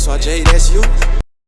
só J, that's you.